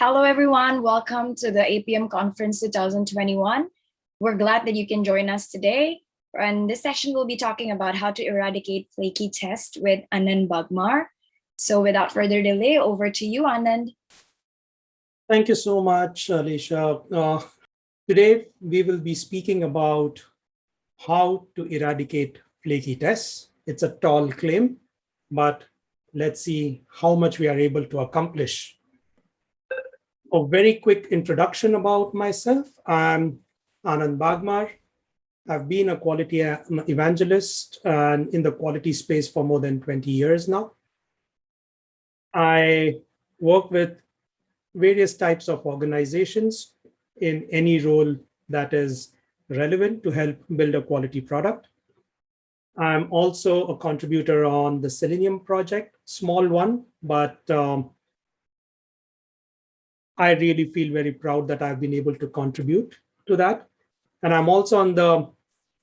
Hello, everyone. Welcome to the Appium Conference 2021. We're glad that you can join us today. And this session we'll be talking about how to eradicate flaky test with Anand Bagmar. So without further delay, over to you, Anand. Thank you so much, Alicia. Uh, today, we will be speaking about how to eradicate flaky tests. It's a tall claim, but let's see how much we are able to accomplish a very quick introduction about myself. I'm Anand Bagmar. I've been a quality evangelist in the quality space for more than 20 years now. I work with various types of organizations in any role that is relevant to help build a quality product. I'm also a contributor on the Selenium project, small one, but um, I really feel very proud that I've been able to contribute to that. And I'm also on the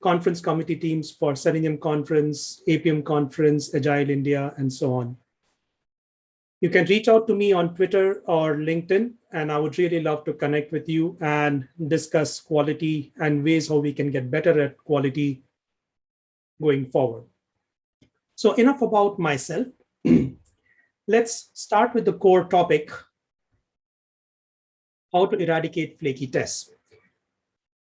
conference committee teams for Selenium Conference, Appium Conference, Agile India, and so on. You can reach out to me on Twitter or LinkedIn, and I would really love to connect with you and discuss quality and ways how we can get better at quality going forward. So enough about myself. Let's start with the core topic how to eradicate flaky tests.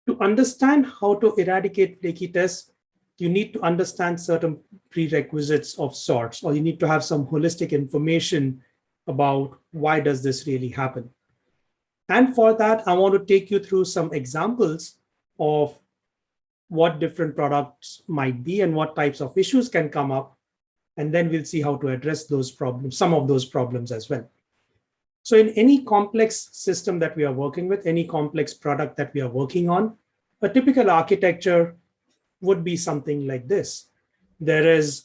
To understand how to eradicate flaky tests, you need to understand certain prerequisites of sorts, or you need to have some holistic information about why does this really happen. And for that, I want to take you through some examples of what different products might be and what types of issues can come up. And then we'll see how to address those problems, some of those problems as well. So in any complex system that we are working with, any complex product that we are working on, a typical architecture would be something like this. There is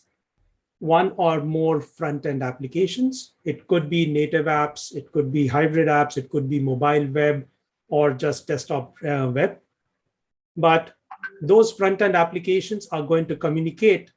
one or more front-end applications. It could be native apps, it could be hybrid apps, it could be mobile web, or just desktop uh, web. But those front-end applications are going to communicate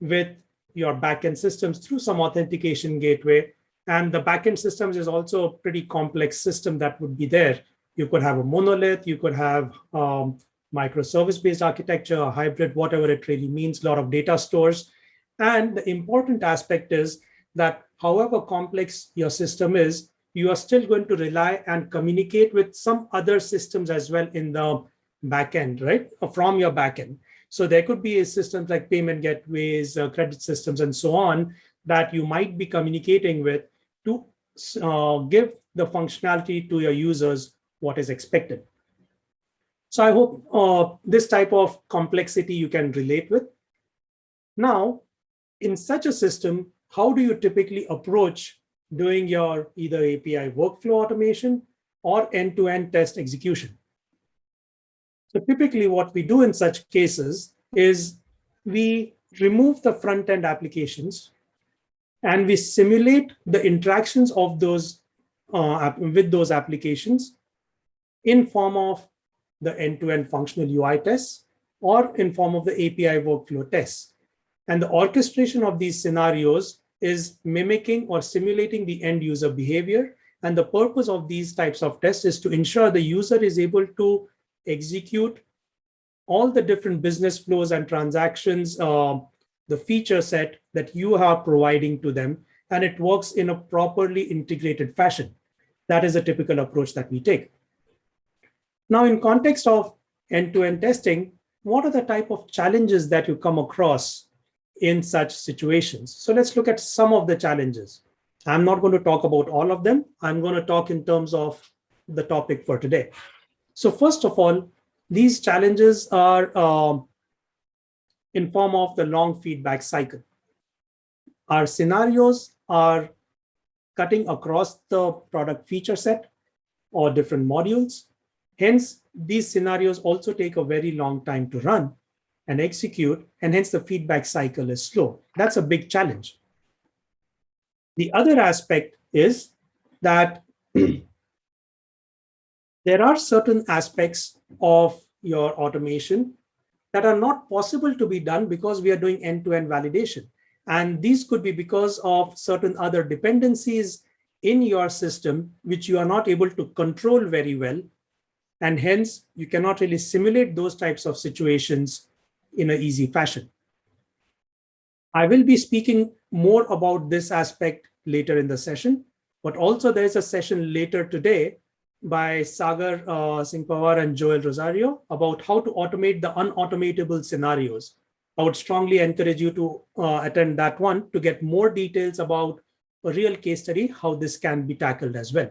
with your backend systems through some authentication gateway and the backend systems is also a pretty complex system that would be there. You could have a monolith, you could have um, microservice-based architecture, a hybrid, whatever it really means, a lot of data stores. And the important aspect is that however complex your system is, you are still going to rely and communicate with some other systems as well in the backend, right? From your backend. So there could be systems like payment gateways, uh, credit systems, and so on that you might be communicating with uh, give the functionality to your users what is expected. So I hope uh, this type of complexity you can relate with. Now, in such a system, how do you typically approach doing your either API workflow automation or end-to-end -end test execution? So typically what we do in such cases is we remove the front-end applications and we simulate the interactions of those uh, with those applications in form of the end-to-end -end functional UI tests or in form of the API workflow tests. And the orchestration of these scenarios is mimicking or simulating the end user behavior. And the purpose of these types of tests is to ensure the user is able to execute all the different business flows and transactions uh, the feature set that you are providing to them, and it works in a properly integrated fashion. That is a typical approach that we take. Now, in context of end-to-end -end testing, what are the type of challenges that you come across in such situations? So let's look at some of the challenges. I'm not going to talk about all of them. I'm going to talk in terms of the topic for today. So first of all, these challenges are um, in form of the long feedback cycle. Our scenarios are cutting across the product feature set or different modules. Hence, these scenarios also take a very long time to run and execute, and hence the feedback cycle is slow. That's a big challenge. The other aspect is that there are certain aspects of your automation that are not possible to be done because we are doing end-to-end -end validation. And these could be because of certain other dependencies in your system, which you are not able to control very well. And hence you cannot really simulate those types of situations in an easy fashion. I will be speaking more about this aspect later in the session, but also there's a session later today by Sagar uh, Singh Pawar and Joel Rosario about how to automate the unautomatable scenarios. I would strongly encourage you to uh, attend that one to get more details about a real case study, how this can be tackled as well.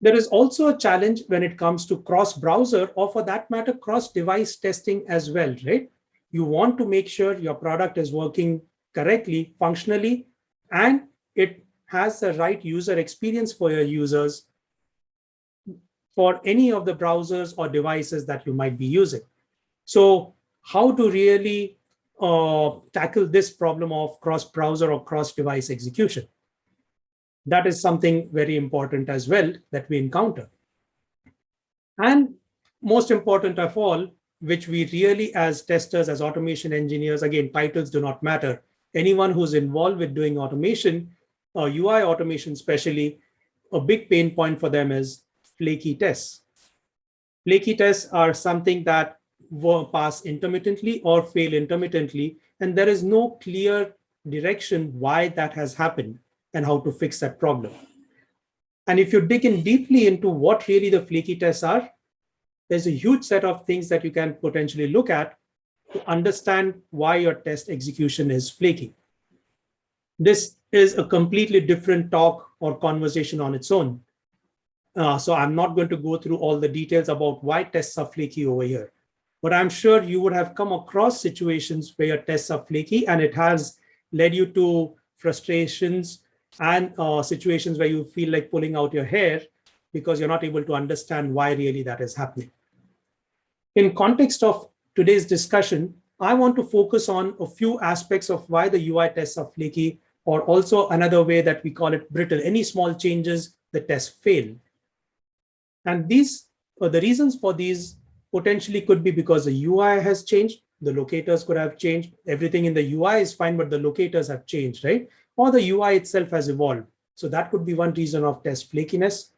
There is also a challenge when it comes to cross-browser or for that matter, cross-device testing as well, right? You want to make sure your product is working correctly, functionally, and it has the right user experience for your users for any of the browsers or devices that you might be using. So how to really uh, tackle this problem of cross-browser or cross-device execution? That is something very important as well that we encounter. And most important of all, which we really as testers, as automation engineers, again, titles do not matter. Anyone who's involved with doing automation or UI automation especially, a big pain point for them is flaky tests. Flaky tests are something that pass intermittently or fail intermittently, and there is no clear direction why that has happened and how to fix that problem. And if you dig in deeply into what really the flaky tests are, there's a huge set of things that you can potentially look at to understand why your test execution is flaky. This is a completely different talk or conversation on its own. Uh, so I'm not going to go through all the details about why tests are flaky over here. But I'm sure you would have come across situations where your tests are flaky and it has led you to frustrations and uh, situations where you feel like pulling out your hair because you're not able to understand why really that is happening. In context of today's discussion, I want to focus on a few aspects of why the UI tests are flaky or also another way that we call it brittle. Any small changes, the test fail. And these, uh, the reasons for these potentially could be because the UI has changed, the locators could have changed, everything in the UI is fine, but the locators have changed, right? Or the UI itself has evolved. So that could be one reason of test flakiness.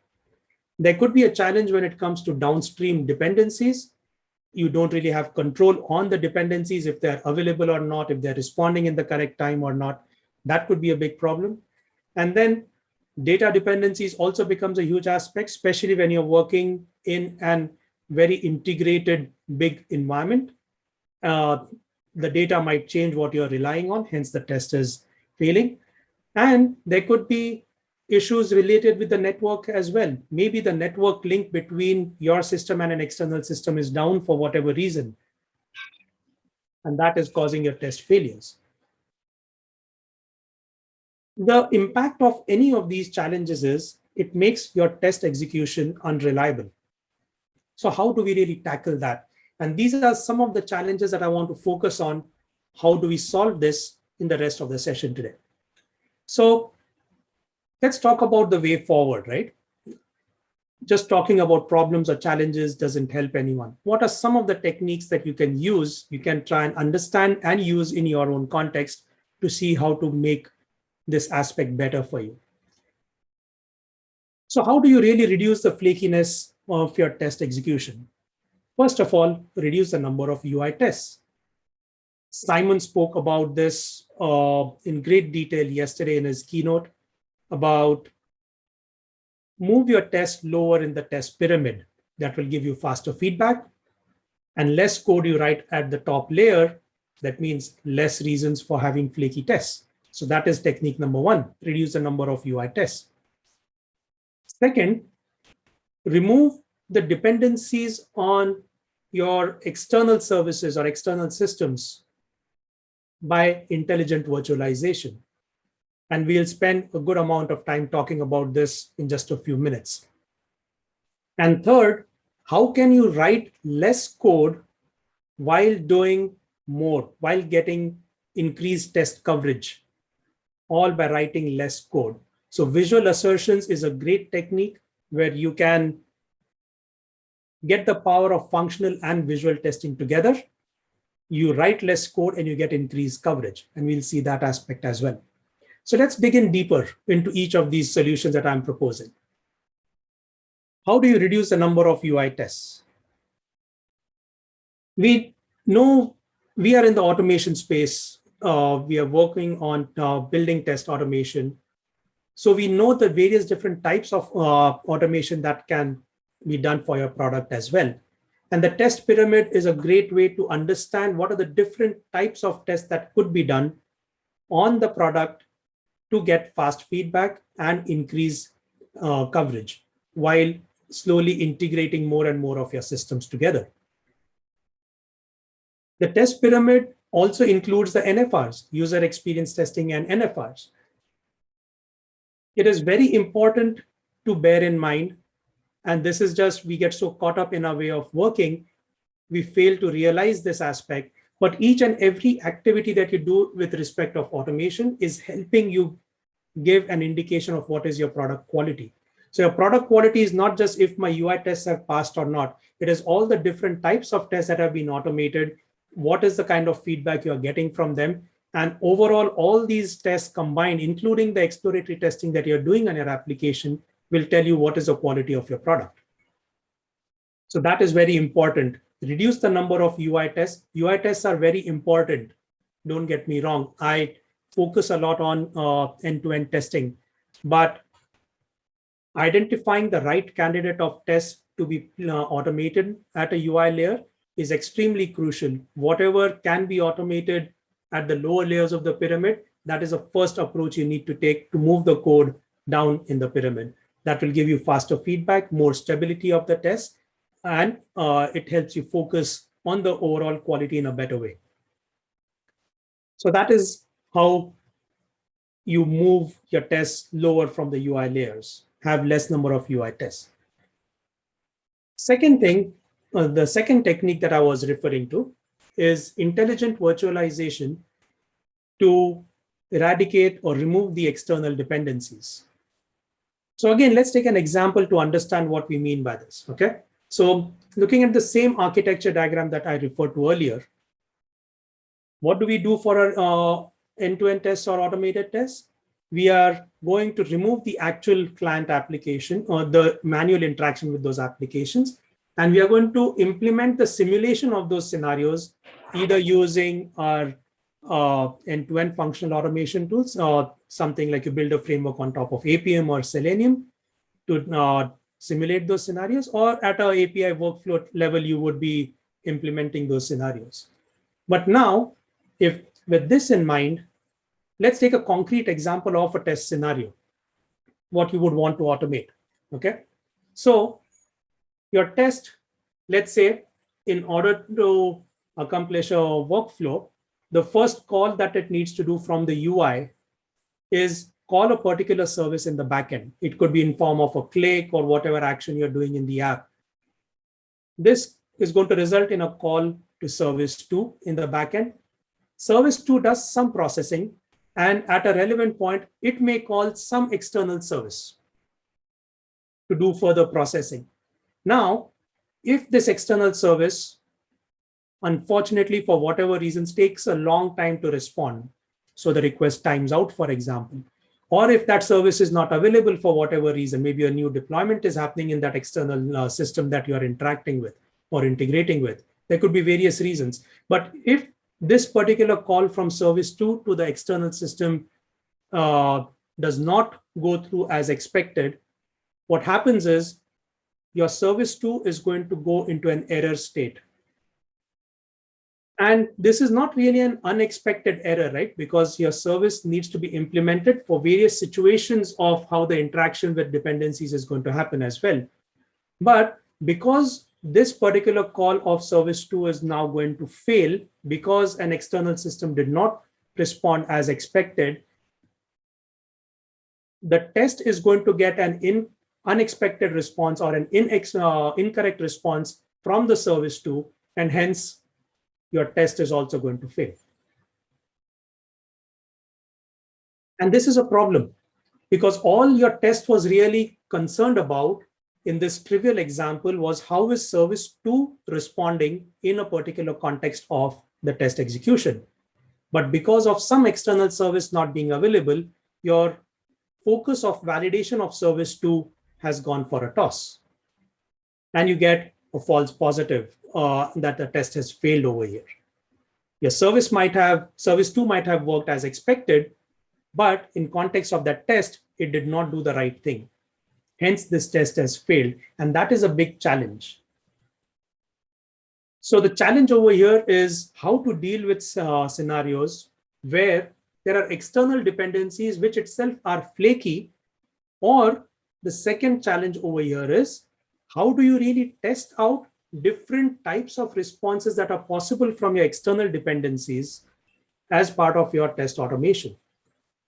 There could be a challenge when it comes to downstream dependencies. You don't really have control on the dependencies, if they're available or not, if they're responding in the correct time or not. That could be a big problem. And then data dependencies also becomes a huge aspect, especially when you're working in an very integrated big environment. Uh, the data might change what you're relying on, hence the test is failing. And there could be issues related with the network as well. Maybe the network link between your system and an external system is down for whatever reason. And that is causing your test failures the impact of any of these challenges is it makes your test execution unreliable. So how do we really tackle that? And these are some of the challenges that I want to focus on. How do we solve this in the rest of the session today? So let's talk about the way forward, right? Just talking about problems or challenges doesn't help anyone. What are some of the techniques that you can use, you can try and understand and use in your own context to see how to make this aspect better for you. So how do you really reduce the flakiness of your test execution? First of all, reduce the number of UI tests. Simon spoke about this uh, in great detail yesterday in his keynote about move your test lower in the test pyramid. That will give you faster feedback and less code you write at the top layer. That means less reasons for having flaky tests. So that is technique number one, reduce the number of UI tests. Second, remove the dependencies on your external services or external systems by intelligent virtualization. And we'll spend a good amount of time talking about this in just a few minutes. And third, how can you write less code while doing more, while getting increased test coverage? All by writing less code. So visual assertions is a great technique where you can get the power of functional and visual testing together. You write less code and you get increased coverage. And we'll see that aspect as well. So let's dig in deeper into each of these solutions that I'm proposing. How do you reduce the number of UI tests? We know we are in the automation space. Uh, we are working on uh, building test automation. So we know the various different types of uh, automation that can be done for your product as well. And the test pyramid is a great way to understand what are the different types of tests that could be done on the product to get fast feedback and increase uh, coverage while slowly integrating more and more of your systems together. The test pyramid also includes the NFRs, user experience testing and NFRs. It is very important to bear in mind, and this is just, we get so caught up in our way of working, we fail to realize this aspect, but each and every activity that you do with respect of automation is helping you give an indication of what is your product quality. So your product quality is not just if my UI tests have passed or not. It is all the different types of tests that have been automated. What is the kind of feedback you're getting from them? And overall, all these tests combined, including the exploratory testing that you're doing on your application, will tell you what is the quality of your product. So that is very important. Reduce the number of UI tests. UI tests are very important. Don't get me wrong. I focus a lot on uh, end-to-end -end testing, but identifying the right candidate of tests to be uh, automated at a UI layer is extremely crucial. Whatever can be automated at the lower layers of the pyramid, that is the first approach you need to take to move the code down in the pyramid. That will give you faster feedback, more stability of the test, and uh, it helps you focus on the overall quality in a better way. So that is how you move your tests lower from the UI layers, have less number of UI tests. Second thing, uh, the second technique that I was referring to is intelligent virtualization to eradicate or remove the external dependencies. So again, let's take an example to understand what we mean by this, okay? So looking at the same architecture diagram that I referred to earlier, what do we do for our uh, end-to-end tests or automated tests, we are going to remove the actual client application or the manual interaction with those applications. And we are going to implement the simulation of those scenarios, either using our uh, end-to-end -end functional automation tools or something like you build a framework on top of Appium or Selenium to uh, simulate those scenarios, or at a API workflow level, you would be implementing those scenarios. But now, if with this in mind, let's take a concrete example of a test scenario, what you would want to automate, okay? So your test, let's say, in order to accomplish a workflow, the first call that it needs to do from the UI is call a particular service in the backend. It could be in form of a click or whatever action you're doing in the app. This is going to result in a call to service two in the backend. Service two does some processing and at a relevant point, it may call some external service to do further processing. Now, if this external service, unfortunately, for whatever reasons, takes a long time to respond, so the request times out, for example, or if that service is not available for whatever reason, maybe a new deployment is happening in that external uh, system that you are interacting with or integrating with. There could be various reasons. But if this particular call from service 2 to the external system uh, does not go through as expected, what happens is your service 2 is going to go into an error state. And this is not really an unexpected error, right? Because your service needs to be implemented for various situations of how the interaction with dependencies is going to happen as well. But because this particular call of service 2 is now going to fail because an external system did not respond as expected. The test is going to get an in, unexpected response or an uh, incorrect response from the service 2, and hence your test is also going to fail. And this is a problem because all your test was really concerned about in this trivial example was how is service 2 responding in a particular context of the test execution. But because of some external service not being available, your focus of validation of service two has gone for a toss. And you get a false positive uh, that the test has failed over here. Your service might have, service two might have worked as expected, but in context of that test, it did not do the right thing. Hence, this test has failed, and that is a big challenge. So the challenge over here is how to deal with uh, scenarios where there are external dependencies which itself are flaky, or the second challenge over here is how do you really test out different types of responses that are possible from your external dependencies as part of your test automation.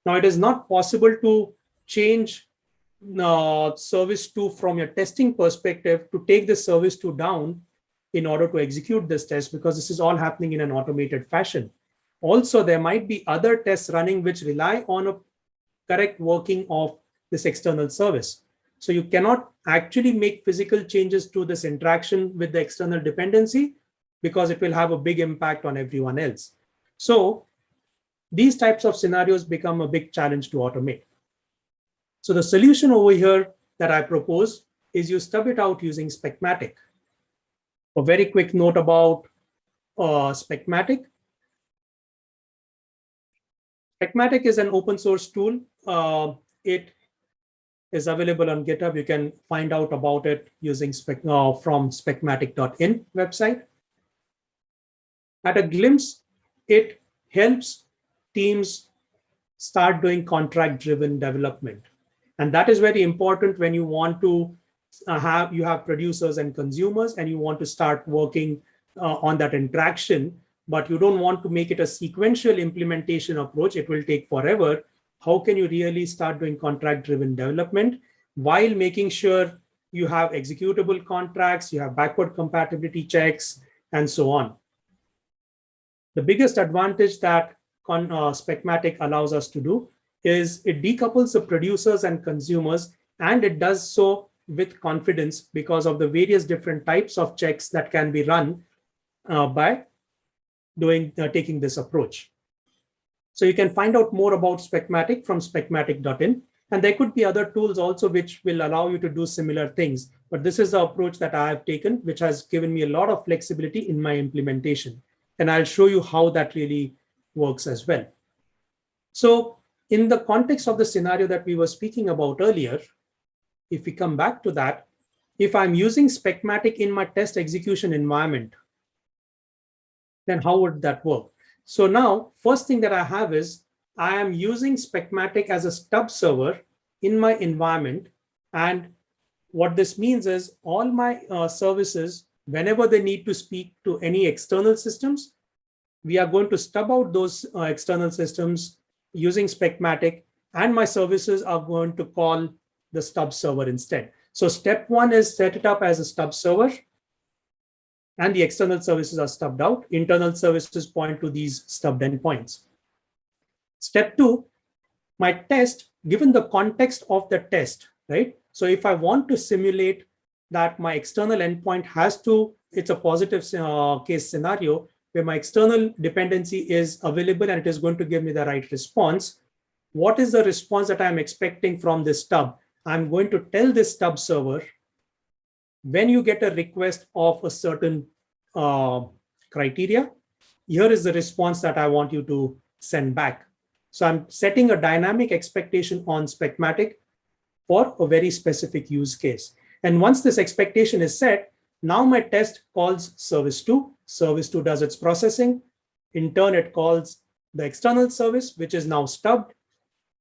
Now, it is not possible to change uh, service two from your testing perspective to take the service two down in order to execute this test because this is all happening in an automated fashion. Also, there might be other tests running which rely on a correct working of this external service. So you cannot actually make physical changes to this interaction with the external dependency because it will have a big impact on everyone else. So these types of scenarios become a big challenge to automate. So the solution over here that I propose is you stub it out using Specmatic. A very quick note about uh, Specmatic. Specmatic is an open source tool. Uh, it is available on GitHub. You can find out about it using spec, uh, from specmatic.in website. At a glimpse, it helps teams start doing contract-driven development. And that is very important when you want to uh, have, you have producers and consumers and you want to start working uh, on that interaction, but you don't want to make it a sequential implementation approach. It will take forever how can you really start doing contract driven development while making sure you have executable contracts, you have backward compatibility checks, and so on. The biggest advantage that con, uh, Specmatic allows us to do is it decouples the producers and consumers, and it does so with confidence because of the various different types of checks that can be run uh, by doing uh, taking this approach. So you can find out more about Specmatic from specmatic.in. And there could be other tools also which will allow you to do similar things. But this is the approach that I have taken, which has given me a lot of flexibility in my implementation. And I'll show you how that really works as well. So in the context of the scenario that we were speaking about earlier, if we come back to that, if I'm using Specmatic in my test execution environment, then how would that work? So now, first thing that I have is I am using Specmatic as a stub server in my environment. And what this means is all my uh, services, whenever they need to speak to any external systems, we are going to stub out those uh, external systems using Specmatic, and my services are going to call the stub server instead. So step one is set it up as a stub server and the external services are stubbed out. Internal services point to these stubbed endpoints. Step two, my test, given the context of the test, right? So if I want to simulate that my external endpoint has to, it's a positive uh, case scenario where my external dependency is available and it is going to give me the right response. What is the response that I'm expecting from this stub? I'm going to tell this stub server when you get a request of a certain uh, criteria, here is the response that I want you to send back. So I'm setting a dynamic expectation on Specmatic for a very specific use case. And once this expectation is set, now my test calls service two. Service two does its processing. In turn, it calls the external service, which is now stubbed.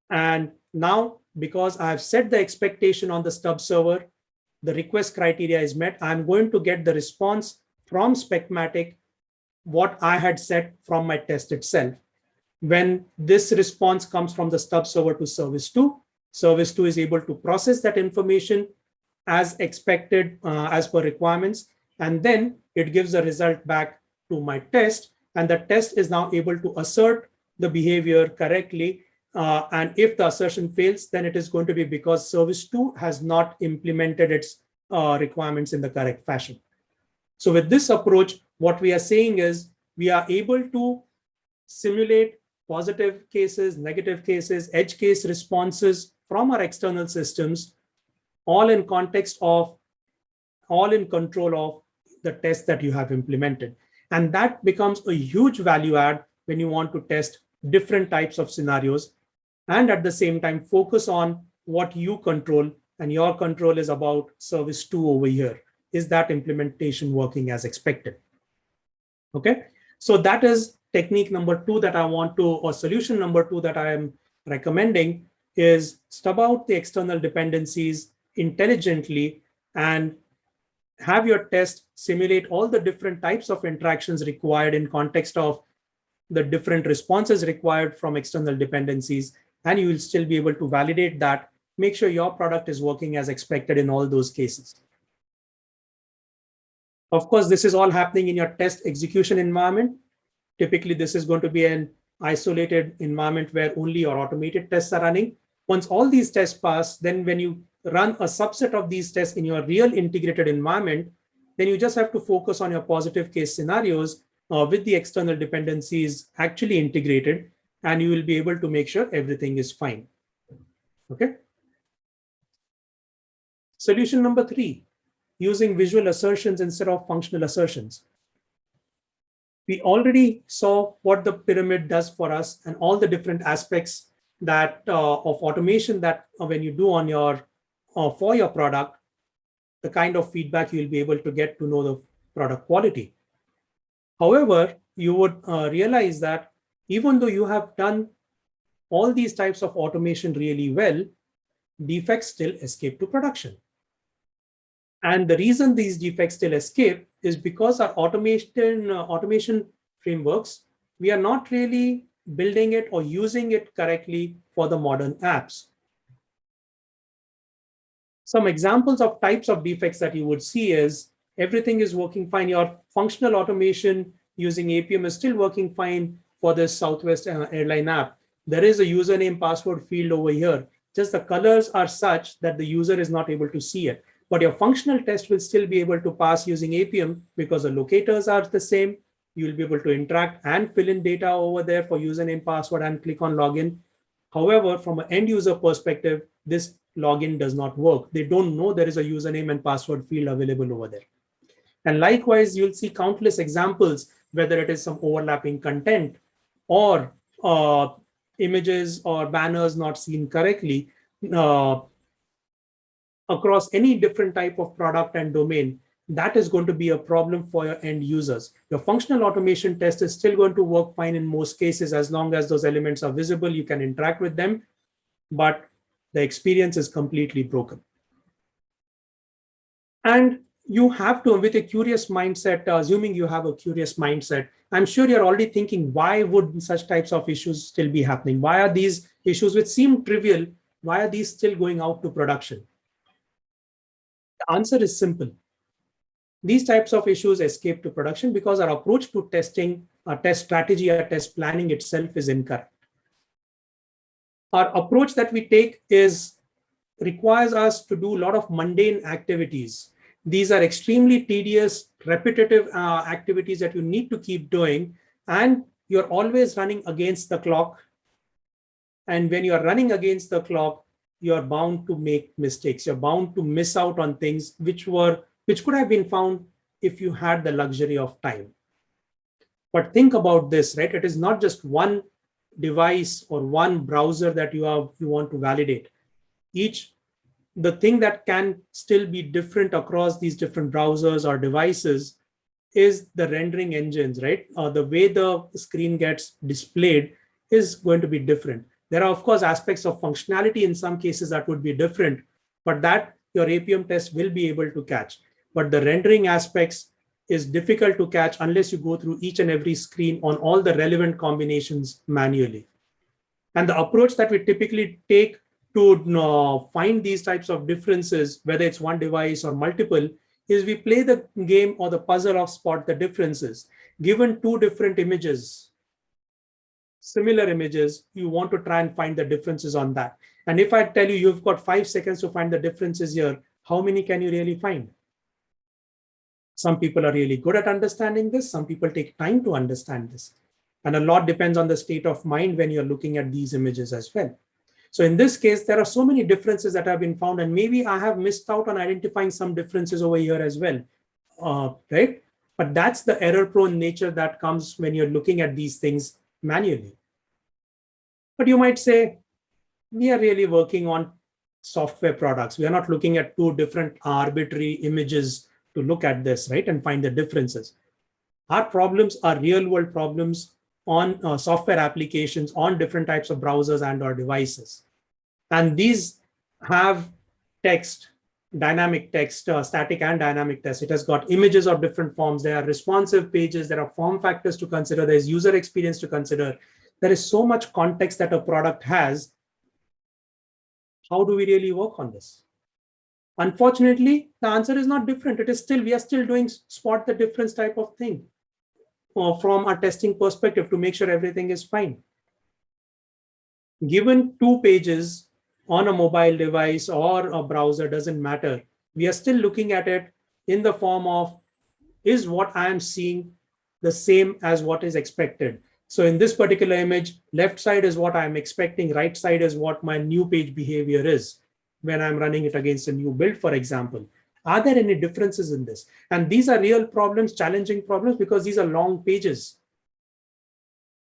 And now, because I have set the expectation on the stub server, the request criteria is met, I'm going to get the response from Specmatic what I had set from my test itself. When this response comes from the stub server to service two, service two is able to process that information as expected uh, as per requirements. And then it gives a result back to my test. And the test is now able to assert the behavior correctly uh, and if the assertion fails, then it is going to be because service two has not implemented its uh, requirements in the correct fashion. So with this approach, what we are saying is we are able to simulate positive cases, negative cases, edge case responses from our external systems, all in context of, all in control of the test that you have implemented. And that becomes a huge value add when you want to test different types of scenarios and at the same time focus on what you control and your control is about service two over here. Is that implementation working as expected? Okay, so that is technique number two that I want to, or solution number two that I am recommending is stub out the external dependencies intelligently and have your test simulate all the different types of interactions required in context of the different responses required from external dependencies, and you will still be able to validate that, make sure your product is working as expected in all those cases. Of course, this is all happening in your test execution environment. Typically, this is going to be an isolated environment where only your automated tests are running. Once all these tests pass, then when you run a subset of these tests in your real integrated environment, then you just have to focus on your positive case scenarios uh, with the external dependencies actually integrated, and you will be able to make sure everything is fine. Okay. Solution number three, using visual assertions instead of functional assertions. We already saw what the pyramid does for us and all the different aspects that uh, of automation that uh, when you do on your uh, for your product, the kind of feedback you'll be able to get to know the product quality. However, you would uh, realize that even though you have done all these types of automation really well, defects still escape to production. And the reason these defects still escape is because our automation, uh, automation frameworks, we are not really building it or using it correctly for the modern apps. Some examples of types of defects that you would see is everything is working fine. Your functional automation using Appium is still working fine for this Southwest uh, airline app. There is a username password field over here. Just the colors are such that the user is not able to see it. But your functional test will still be able to pass using Appium because the locators are the same. You'll be able to interact and fill in data over there for username, password, and click on login. However, from an end user perspective, this login does not work. They don't know there is a username and password field available over there. And likewise, you'll see countless examples, whether it is some overlapping content or uh, images or banners not seen correctly uh, across any different type of product and domain, that is going to be a problem for your end users. Your functional automation test is still going to work fine in most cases as long as those elements are visible, you can interact with them. But the experience is completely broken. And you have to, with a curious mindset, assuming you have a curious mindset, I'm sure you're already thinking, why would such types of issues still be happening? Why are these issues which seem trivial, why are these still going out to production? The answer is simple. These types of issues escape to production because our approach to testing, our test strategy, our test planning itself is incorrect our approach that we take is requires us to do a lot of mundane activities. These are extremely tedious, repetitive uh, activities that you need to keep doing. And you're always running against the clock. And when you're running against the clock, you're bound to make mistakes. You're bound to miss out on things which were which could have been found if you had the luxury of time. But think about this, right? It is not just one device or one browser that you have you want to validate each the thing that can still be different across these different browsers or devices is the rendering engines right? Uh, the way the screen gets displayed is going to be different. There are of course aspects of functionality in some cases that would be different but that your Appium test will be able to catch. But the rendering aspects is difficult to catch unless you go through each and every screen on all the relevant combinations manually. And the approach that we typically take to uh, find these types of differences, whether it's one device or multiple, is we play the game or the puzzle of spot the differences. Given two different images, similar images, you want to try and find the differences on that. And if I tell you you've got five seconds to find the differences here, how many can you really find? Some people are really good at understanding this. Some people take time to understand this. And a lot depends on the state of mind when you're looking at these images as well. So in this case, there are so many differences that have been found, and maybe I have missed out on identifying some differences over here as well, uh, right? But that's the error prone nature that comes when you're looking at these things manually. But you might say, we are really working on software products. We are not looking at two different arbitrary images to look at this, right, and find the differences. Our problems are real world problems on uh, software applications on different types of browsers and or devices. And these have text, dynamic text, uh, static and dynamic text. It has got images of different forms. There are responsive pages. There are form factors to consider. There's user experience to consider. There is so much context that a product has. How do we really work on this? Unfortunately, the answer is not different. It is still, we are still doing spot the difference type of thing Uh, from a testing perspective to make sure everything is fine. Given two pages on a mobile device or a browser, doesn't matter. We are still looking at it in the form of, is what I am seeing the same as what is expected? So in this particular image, left side is what I'm expecting, right side is what my new page behavior is when I'm running it against a new build, for example. Are there any differences in this? And these are real problems, challenging problems, because these are long pages.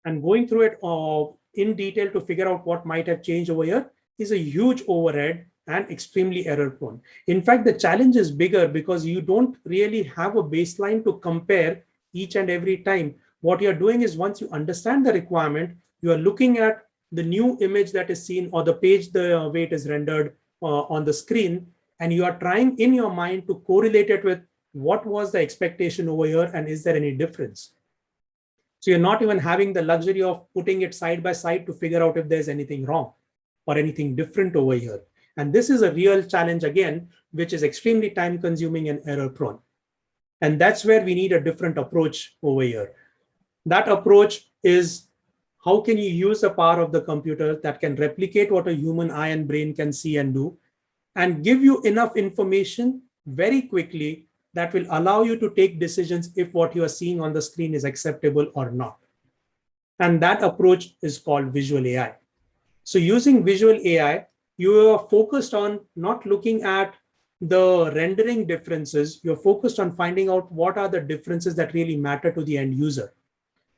And going through it uh, in detail to figure out what might have changed over here is a huge overhead and extremely error prone. In fact, the challenge is bigger because you don't really have a baseline to compare each and every time. What you're doing is once you understand the requirement, you are looking at the new image that is seen or the page the way it is rendered uh, on the screen and you are trying in your mind to correlate it with what was the expectation over here and is there any difference? So you're not even having the luxury of putting it side by side to figure out if there's anything wrong or anything different over here. And this is a real challenge again, which is extremely time consuming and error prone. And that's where we need a different approach over here. That approach is how can you use the power of the computer that can replicate what a human eye and brain can see and do and give you enough information very quickly that will allow you to take decisions if what you are seeing on the screen is acceptable or not. And that approach is called visual AI. So using visual AI, you are focused on not looking at the rendering differences. You're focused on finding out what are the differences that really matter to the end user.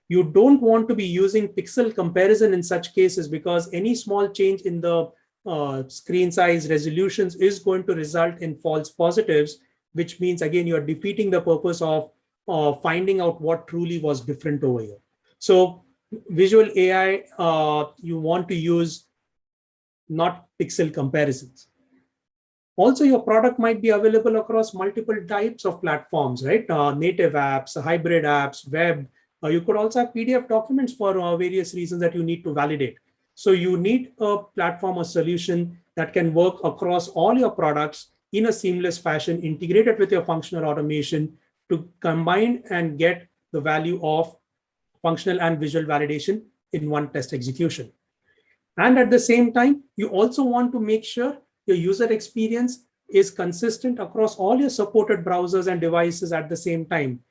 You don't want to be using pixel comparison in such cases because any small change in the uh, screen size resolutions is going to result in false positives, which means, again, you're defeating the purpose of uh, finding out what truly was different over here. So visual AI, uh, you want to use not pixel comparisons. Also, your product might be available across multiple types of platforms, right? Uh, native apps, hybrid apps, web. Uh, you could also have PDF documents for various reasons that you need to validate. So you need a platform or solution that can work across all your products in a seamless fashion, integrated with your functional automation to combine and get the value of functional and visual validation in one test execution. And at the same time, you also want to make sure your user experience is consistent across all your supported browsers and devices at the same time.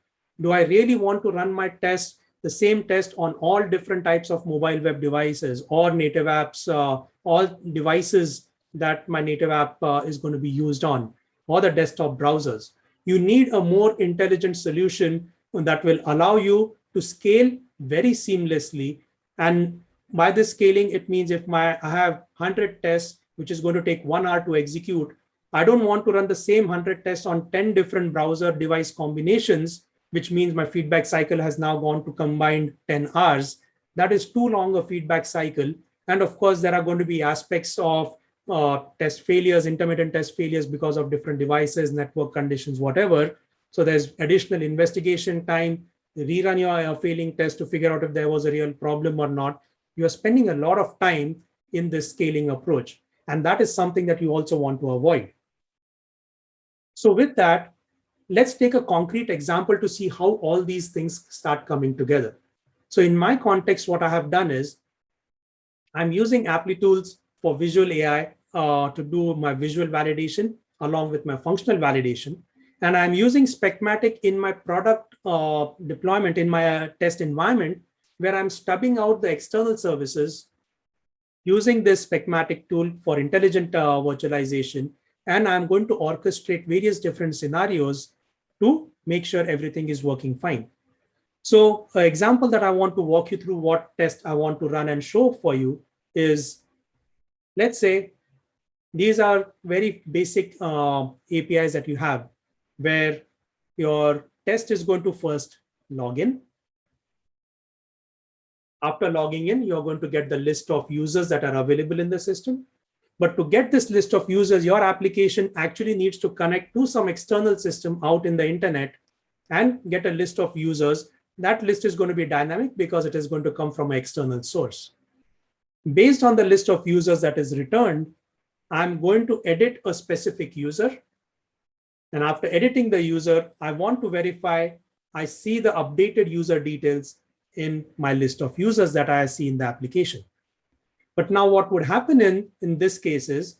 Do I really want to run my test the same test on all different types of mobile web devices or native apps, uh, all devices that my native app uh, is going to be used on, or the desktop browsers. You need a more intelligent solution that will allow you to scale very seamlessly. And by this scaling, it means if my I have 100 tests, which is going to take one hour to execute, I don't want to run the same 100 tests on 10 different browser device combinations which means my feedback cycle has now gone to combined 10 hours. That is too long a feedback cycle. And of course, there are going to be aspects of uh, test failures, intermittent test failures because of different devices, network conditions, whatever. So there's additional investigation time, rerun your uh, failing test to figure out if there was a real problem or not. You are spending a lot of time in this scaling approach. And that is something that you also want to avoid. So with that, let's take a concrete example to see how all these things start coming together. So in my context, what I have done is I'm using Applitools for visual AI uh, to do my visual validation along with my functional validation. And I'm using Specmatic in my product uh, deployment in my uh, test environment where I'm stubbing out the external services using this Specmatic tool for intelligent uh, virtualization. And I'm going to orchestrate various different scenarios to make sure everything is working fine. So an example that I want to walk you through what test I want to run and show for you is, let's say these are very basic uh, APIs that you have where your test is going to first log in. After logging in, you're going to get the list of users that are available in the system. But to get this list of users, your application actually needs to connect to some external system out in the internet and get a list of users. That list is going to be dynamic because it is going to come from an external source. Based on the list of users that is returned, I'm going to edit a specific user. And after editing the user, I want to verify I see the updated user details in my list of users that I see in the application. But now what would happen in, in this case is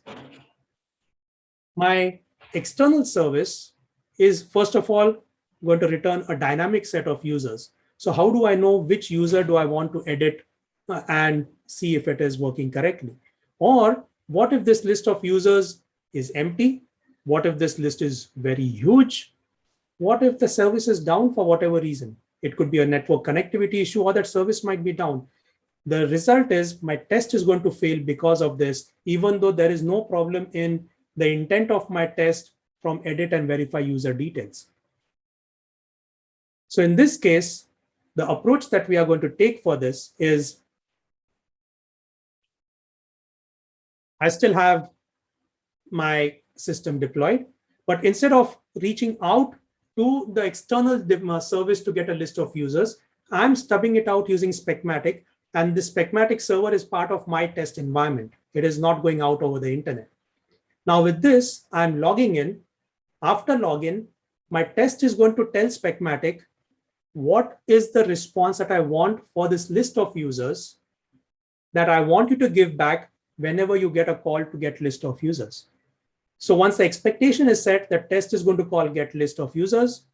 my external service is first of all going to return a dynamic set of users. So how do I know which user do I want to edit uh, and see if it is working correctly? Or what if this list of users is empty? What if this list is very huge? What if the service is down for whatever reason? It could be a network connectivity issue or that service might be down. The result is my test is going to fail because of this, even though there is no problem in the intent of my test from edit and verify user details. So in this case, the approach that we are going to take for this is I still have my system deployed, but instead of reaching out to the external uh, service to get a list of users, I'm stubbing it out using Specmatic, and this Specmatic server is part of my test environment. It is not going out over the internet. Now with this, I'm logging in. After login, my test is going to tell Specmatic what is the response that I want for this list of users that I want you to give back whenever you get a call to get list of users. So once the expectation is set, the test is going to call get list of users.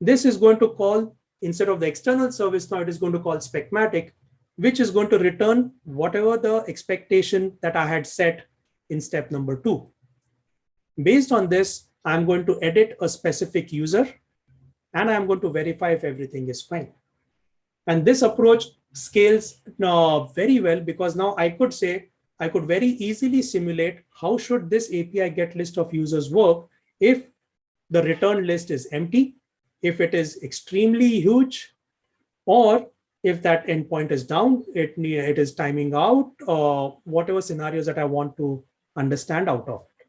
This is going to call, instead of the external service now, it is going to call Specmatic, which is going to return whatever the expectation that I had set in step number two. Based on this, I'm going to edit a specific user and I'm going to verify if everything is fine. And this approach scales uh, very well because now I could say, I could very easily simulate how should this API get list of users work if the return list is empty, if it is extremely huge, or if that endpoint is down, it, it is timing out, or whatever scenarios that I want to understand out of it.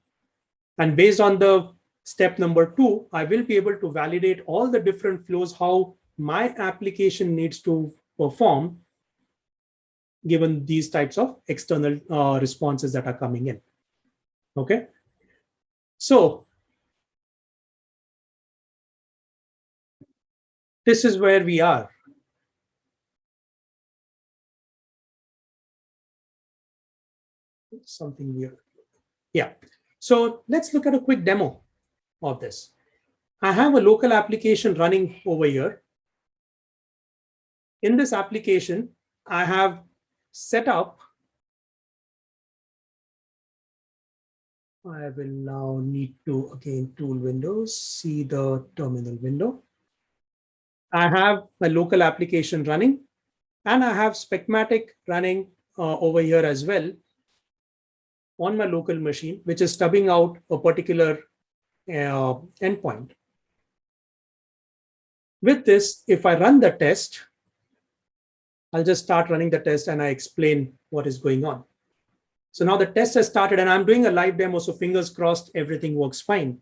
And based on the step number two, I will be able to validate all the different flows, how my application needs to perform given these types of external uh, responses that are coming in. Okay. So this is where we are. Something weird. Yeah. So let's look at a quick demo of this. I have a local application running over here. In this application, I have set up, I will now need to, again, tool windows, see the terminal window. I have my local application running, and I have Specmatic running uh, over here as well on my local machine, which is stubbing out a particular uh, endpoint. With this, if I run the test, I'll just start running the test and I explain what is going on. So now the test has started and I'm doing a live demo. So fingers crossed, everything works fine.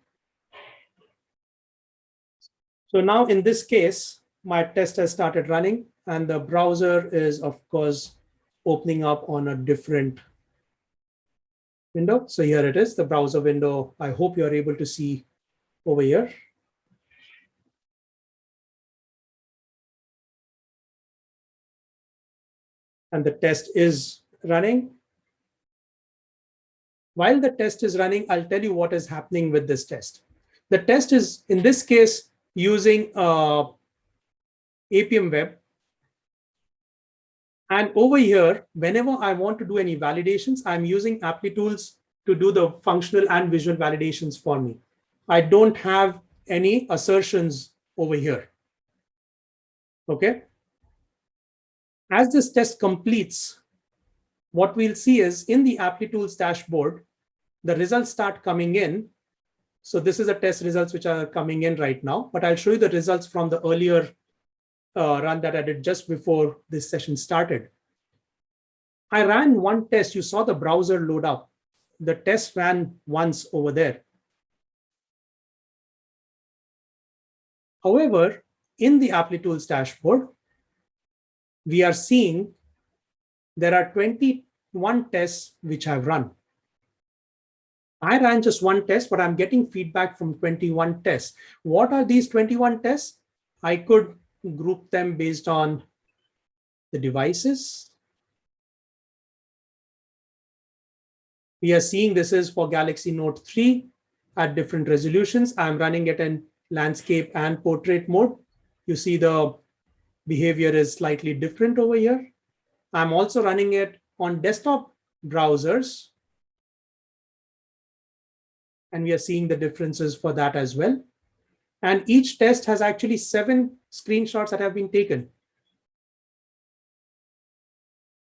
So now in this case, my test has started running and the browser is of course opening up on a different window. So here it is, the browser window. I hope you're able to see over here. and the test is running. While the test is running, I'll tell you what is happening with this test. The test is, in this case, using uh, Appium Web. And over here, whenever I want to do any validations, I'm using Applitools to do the functional and visual validations for me. I don't have any assertions over here. Okay. As this test completes, what we'll see is in the Applitools dashboard, the results start coming in. So this is the test results which are coming in right now, but I'll show you the results from the earlier uh, run that I did just before this session started. I ran one test. You saw the browser load up. The test ran once over there. However, in the Applitools dashboard, we are seeing there are 21 tests which I've run. I ran just one test, but I'm getting feedback from 21 tests. What are these 21 tests? I could group them based on the devices. We are seeing this is for Galaxy Note 3 at different resolutions. I'm running it in landscape and portrait mode. You see the behavior is slightly different over here. I'm also running it on desktop browsers. And we are seeing the differences for that as well. And each test has actually seven screenshots that have been taken.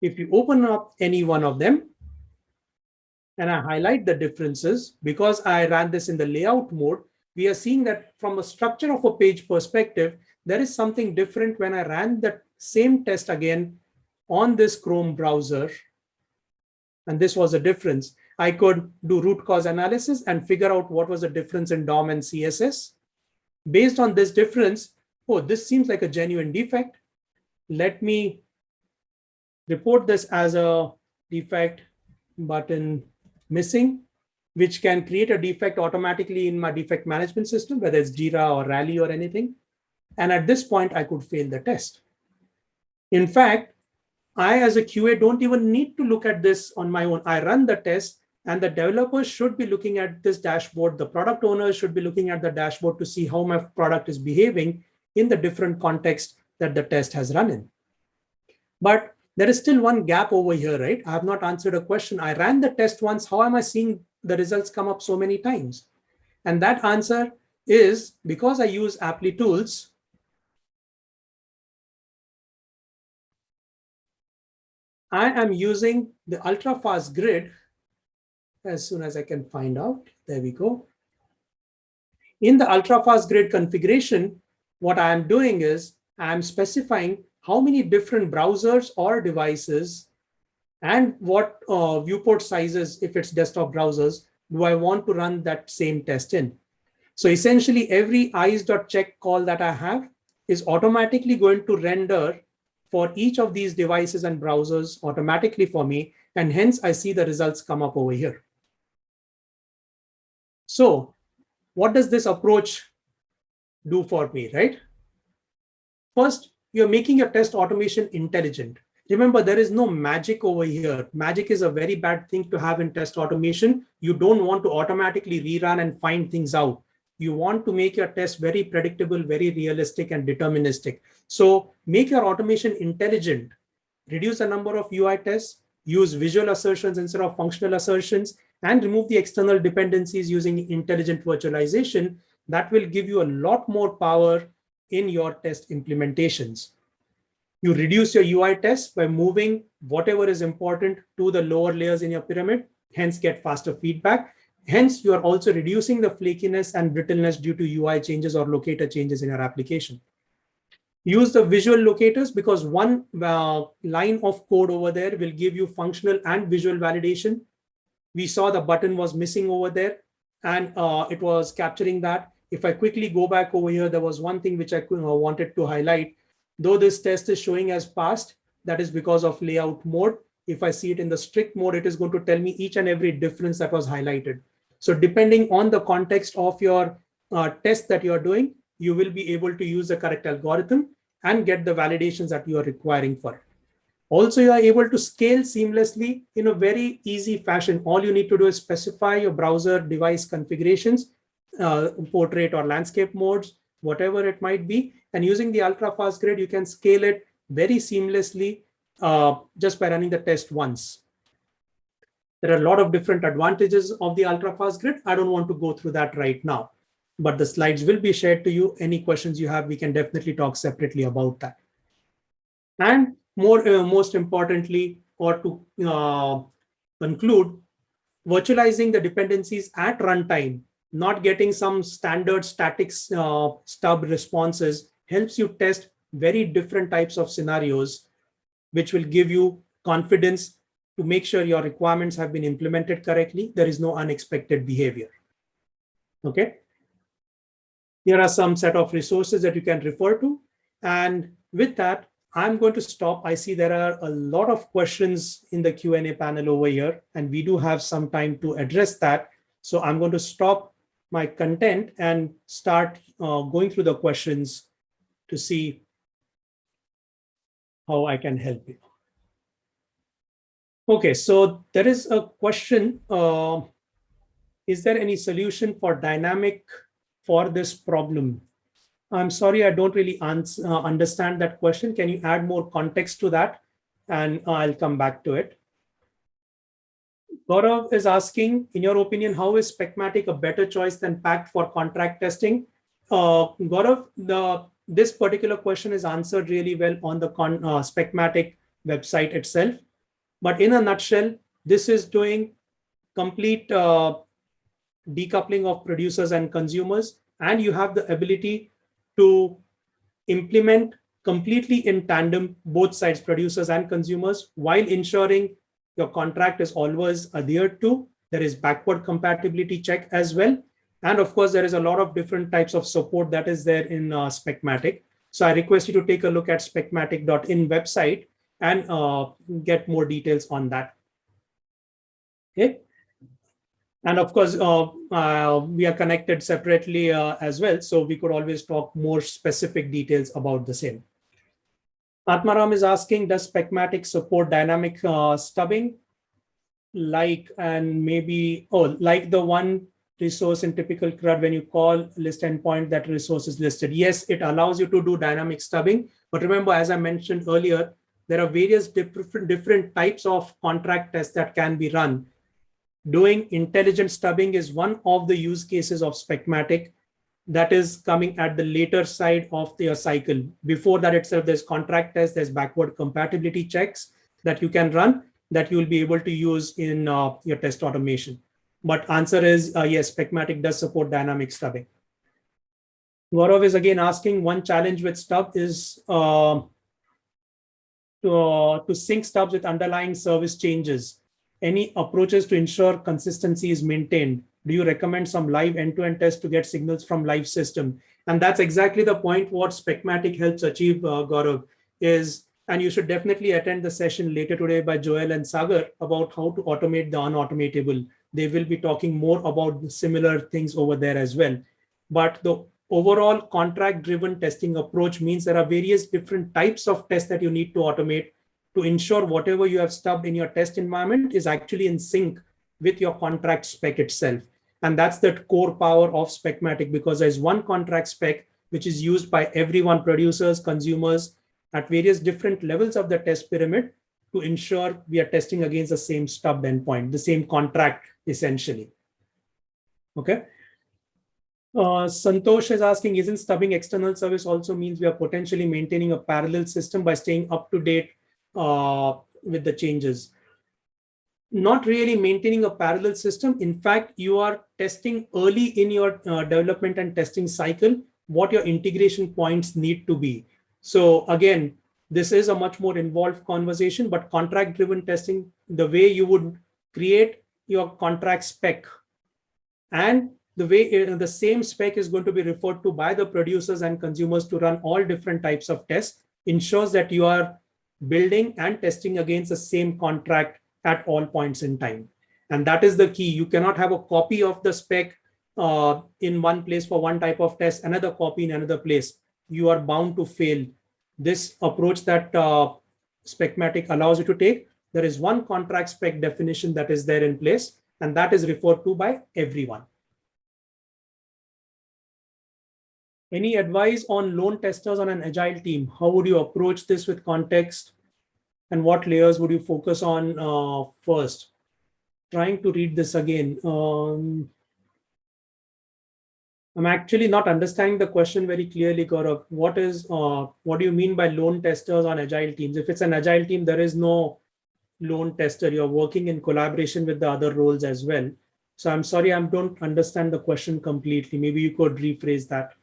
If you open up any one of them, and I highlight the differences, because I ran this in the layout mode, we are seeing that from a structure of a page perspective, there is something different when I ran the same test again on this Chrome browser. And this was a difference. I could do root cause analysis and figure out what was the difference in DOM and CSS. Based on this difference, oh, this seems like a genuine defect. Let me report this as a defect button missing, which can create a defect automatically in my defect management system, whether it's Jira or Rally or anything. And at this point, I could fail the test. In fact, I, as a QA, don't even need to look at this on my own. I run the test and the developers should be looking at this dashboard. The product owners should be looking at the dashboard to see how my product is behaving in the different context that the test has run in. But there is still one gap over here, right? I have not answered a question. I ran the test once. How am I seeing the results come up so many times? And that answer is because I use Applitools, I am using the ultra fast grid as soon as I can find out. There we go. In the ultra fast grid configuration, what I am doing is I'm specifying how many different browsers or devices and what uh, viewport sizes, if it's desktop browsers, do I want to run that same test in. So essentially every eyes.check call that I have is automatically going to render for each of these devices and browsers automatically for me, and hence I see the results come up over here. So what does this approach do for me, right? First, you're making your test automation intelligent. Remember, there is no magic over here. Magic is a very bad thing to have in test automation. You don't want to automatically rerun and find things out you want to make your test very predictable, very realistic and deterministic. So make your automation intelligent, reduce the number of UI tests, use visual assertions instead of functional assertions, and remove the external dependencies using intelligent virtualization. That will give you a lot more power in your test implementations. You reduce your UI tests by moving whatever is important to the lower layers in your pyramid, hence get faster feedback. Hence, you are also reducing the flakiness and brittleness due to UI changes or locator changes in your application. Use the visual locators because one uh, line of code over there will give you functional and visual validation. We saw the button was missing over there and uh, it was capturing that. If I quickly go back over here, there was one thing which I uh, wanted to highlight. Though this test is showing as passed, that is because of layout mode. If I see it in the strict mode, it is going to tell me each and every difference that was highlighted. So depending on the context of your uh, test that you're doing, you will be able to use the correct algorithm and get the validations that you are requiring for it. Also, you are able to scale seamlessly in a very easy fashion. All you need to do is specify your browser device configurations, uh, portrait or landscape modes, whatever it might be. And using the ultra fast grid, you can scale it very seamlessly uh, just by running the test once. There are a lot of different advantages of the ultra-fast grid. I don't want to go through that right now, but the slides will be shared to you. Any questions you have, we can definitely talk separately about that. And more, uh, most importantly, or to uh, conclude, virtualizing the dependencies at runtime, not getting some standard static uh, stub responses helps you test very different types of scenarios, which will give you confidence to make sure your requirements have been implemented correctly. There is no unexpected behavior. Okay. Here are some set of resources that you can refer to. And with that, I'm going to stop. I see there are a lot of questions in the Q&A panel over here, and we do have some time to address that. So I'm going to stop my content and start uh, going through the questions to see how I can help you. Okay, so there is a question. Uh, is there any solution for dynamic for this problem? I'm sorry, I don't really answer, uh, understand that question. Can you add more context to that? And I'll come back to it. Gaurav is asking, in your opinion, how is Specmatic a better choice than Pact for contract testing? Uh, Gaurav, the, this particular question is answered really well on the con, uh, Specmatic website itself. But in a nutshell, this is doing complete uh, decoupling of producers and consumers, and you have the ability to implement completely in tandem both sides, producers and consumers, while ensuring your contract is always adhered to. There is backward compatibility check as well. And of course, there is a lot of different types of support that is there in uh, Specmatic. So I request you to take a look at specmatic.in website and uh, get more details on that. Okay. And of course, uh, uh, we are connected separately uh, as well. So we could always talk more specific details about the same. Atmaram is asking, does Specmatic support dynamic stubbing? Like, and maybe, oh, like the one resource in typical CRUD, when you call list endpoint, that resource is listed. Yes, it allows you to do dynamic stubbing. But remember, as I mentioned earlier, there are various different, different types of contract tests that can be run doing intelligent stubbing is one of the use cases of Specmatic that is coming at the later side of the cycle. Before that itself, there's contract tests, there's backward compatibility checks that you can run that you will be able to use in uh, your test automation. But answer is uh, yes, Specmatic does support dynamic stubbing. Gaurav is again asking one challenge with stub is uh, to, uh, to sync stubs with underlying service changes any approaches to ensure consistency is maintained? Do you recommend some live end-to-end -end tests to get signals from live system? And that's exactly the point what Specmatic helps achieve, uh, Gaurav, is, and you should definitely attend the session later today by Joel and Sagar about how to automate the unautomatable. They will be talking more about similar things over there as well. But the overall contract driven testing approach means there are various different types of tests that you need to automate to ensure whatever you have stubbed in your test environment is actually in sync with your contract spec itself. And that's the core power of Specmatic because there's one contract spec which is used by everyone, producers, consumers at various different levels of the test pyramid to ensure we are testing against the same stubbed endpoint, the same contract essentially. Okay. Uh, Santosh is asking, isn't stubbing external service also means we are potentially maintaining a parallel system by staying up to date uh, with the changes. Not really maintaining a parallel system. In fact, you are testing early in your uh, development and testing cycle what your integration points need to be. So again, this is a much more involved conversation, but contract driven testing, the way you would create your contract spec and the way uh, the same spec is going to be referred to by the producers and consumers to run all different types of tests ensures that you are building and testing against the same contract at all points in time. And that is the key. You cannot have a copy of the spec uh, in one place for one type of test, another copy in another place. You are bound to fail. This approach that uh, Specmatic allows you to take, there is one contract spec definition that is there in place, and that is referred to by everyone. Any advice on lone testers on an agile team? How would you approach this with context and what layers would you focus on uh, first? Trying to read this again. Um, I'm actually not understanding the question very clearly, Gaurav. What is, uh, what do you mean by lone testers on agile teams? If it's an agile team, there is no lone tester. You're working in collaboration with the other roles as well. So I'm sorry, I don't understand the question completely. Maybe you could rephrase that.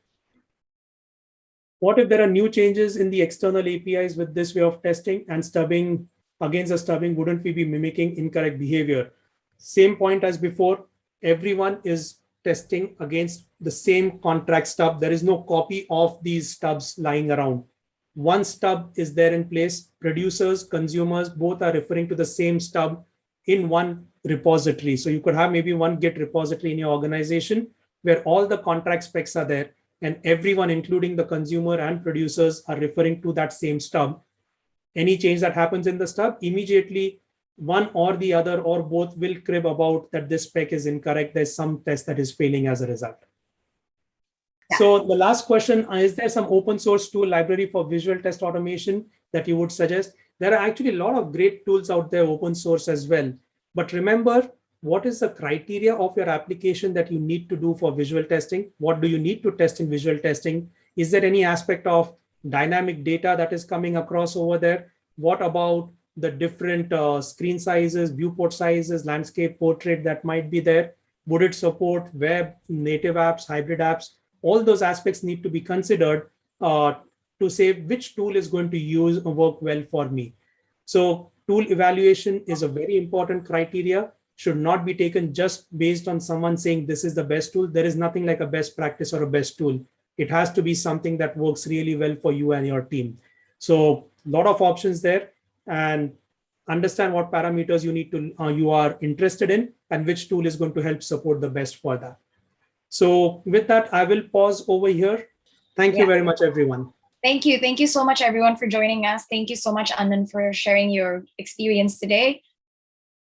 What if there are new changes in the external APIs with this way of testing and stubbing against the stubbing? Wouldn't we be mimicking incorrect behavior? Same point as before, everyone is testing against the same contract stub. There is no copy of these stubs lying around. One stub is there in place. Producers, consumers, both are referring to the same stub in one repository. So you could have maybe one Git repository in your organization where all the contract specs are there and everyone, including the consumer and producers are referring to that same stub. Any change that happens in the stub, immediately one or the other or both will crib about that this spec is incorrect. There's some test that is failing as a result. So the last question, uh, is there some open source tool library for visual test automation that you would suggest? There are actually a lot of great tools out there open source as well. But remember, what is the criteria of your application that you need to do for visual testing? What do you need to test in visual testing? Is there any aspect of dynamic data that is coming across over there? What about the different uh, screen sizes, viewport sizes, landscape portrait that might be there? Would it support web, native apps, hybrid apps? All those aspects need to be considered uh, to say which tool is going to use work well for me. So tool evaluation is a very important criteria should not be taken just based on someone saying this is the best tool. There is nothing like a best practice or a best tool. It has to be something that works really well for you and your team. So a lot of options there and understand what parameters you need to uh, you are interested in and which tool is going to help support the best for that. So with that, I will pause over here. Thank Yeah. you very much, everyone. Thank you. Thank you so much, everyone, for joining us. Thank you so much, Anand, for sharing your experience today.